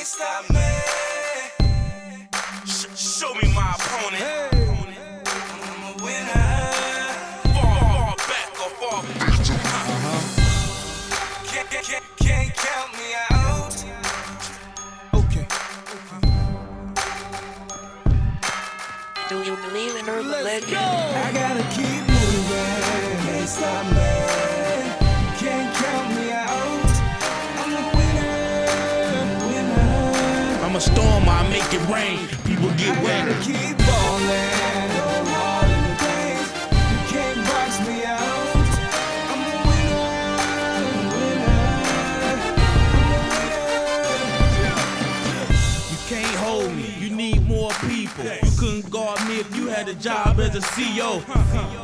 can't stop me. Sh- show me my opponent. I'm a winner. Far, far back or far Can't, can't, can't count me out. Okay. Do you believe in urban legend? I gotta keep moving. I'm a storm, I make it rain. People get I wet. gotta keep ballin'. Go hard in the paint. You can't box me out. I'm a winner. Winner. You can't hold me, you need more people. You couldn't guard me if you had a job as a CEO.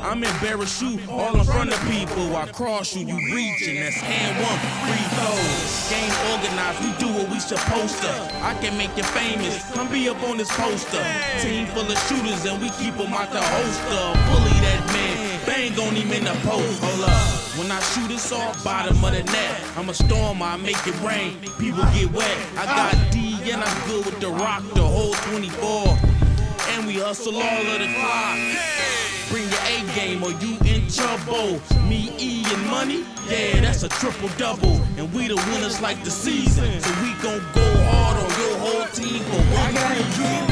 I'm embarrassed you all in front of people. I cross you, you reaching. That's hand one, free throws. Organized, we do what we supposed to. I can make you famous, come be up on this poster. Team full of shooters and we keep them out the holster. Bully that man, bang on him in the post. Hold up. When I shoot it's all bottom of the net. I'm a storm, I make it rain. People get wet. I got D and I'm good with the rock, the whole 24. And we hustle all of the clock. Bring your A game or you in trouble. Me, E, and money, yeah, that's a triple double. And we the winners like the season. So we gon' go hard on your whole team for I one gotta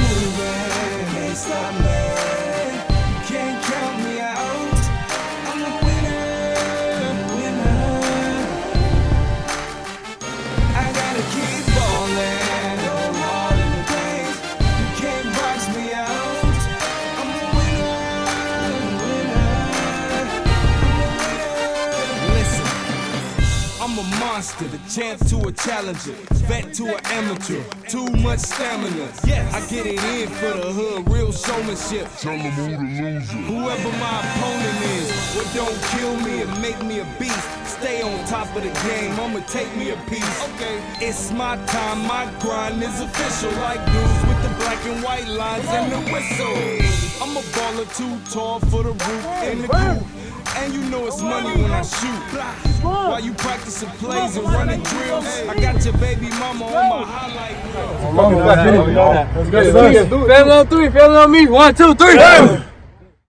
a monster, the champ to a challenger, vet to an amateur, too much stamina. I get it in for the hood, real showmanship. Tell them who the loser. Whoever my opponent is, what don't kill me and make me a beast. Stay on top of the game, I'ma take me a piece. Okay, it's my time, my grind is official. Like dudes with the black and white lines and the whistle. I'm a baller too tall for the roof and the coop. And you know it's money when I shoot. While you practicing plays and running drills, I got your baby mama on my highlight reel. Family on three, family on me. One, two, three.